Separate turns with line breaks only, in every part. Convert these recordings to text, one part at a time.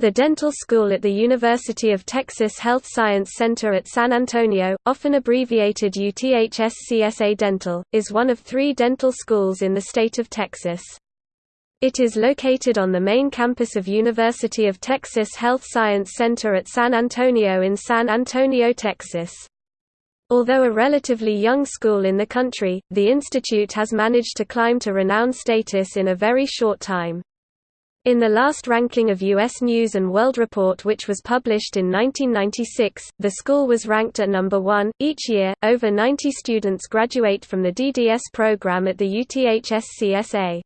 The dental school at the University of Texas Health Science Center at San Antonio, often abbreviated UTHS-CSA Dental, is one of three dental schools in the state of Texas. It is located on the main campus of University of Texas Health Science Center at San Antonio in San Antonio, Texas. Although a relatively young school in the country, the institute has managed to climb to renowned status in a very short time. In the last ranking of U.S. News & World Report which was published in 1996, the school was ranked at number one. Each year, over 90 students graduate from the DDS program at the UTHS-CSA.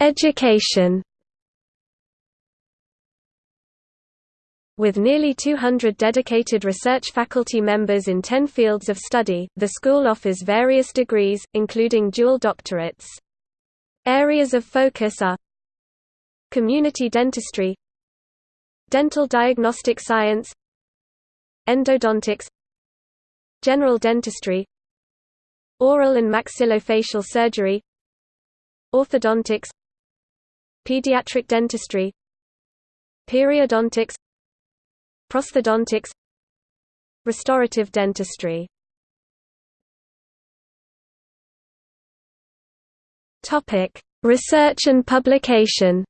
Education With nearly 200 dedicated research faculty members in 10 fields of study, the school offers various degrees, including dual doctorates. Areas of focus are Community dentistry Dental diagnostic science Endodontics General dentistry Oral and maxillofacial surgery Orthodontics Pediatric dentistry Periodontics Prosthodontics. Restorative dentistry. Research and publication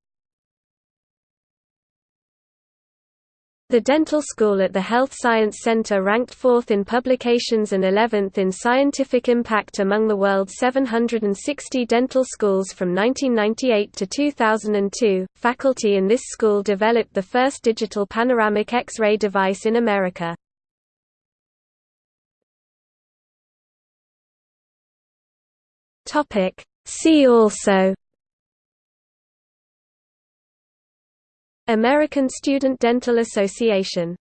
The dental school at the Health Science Center ranked fourth in publications and 11th in scientific impact among the world's 760 dental schools from 1998 to 2002. Faculty in this school developed the first digital panoramic X-ray device in America. See also American Student Dental Association